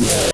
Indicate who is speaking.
Speaker 1: Yeah.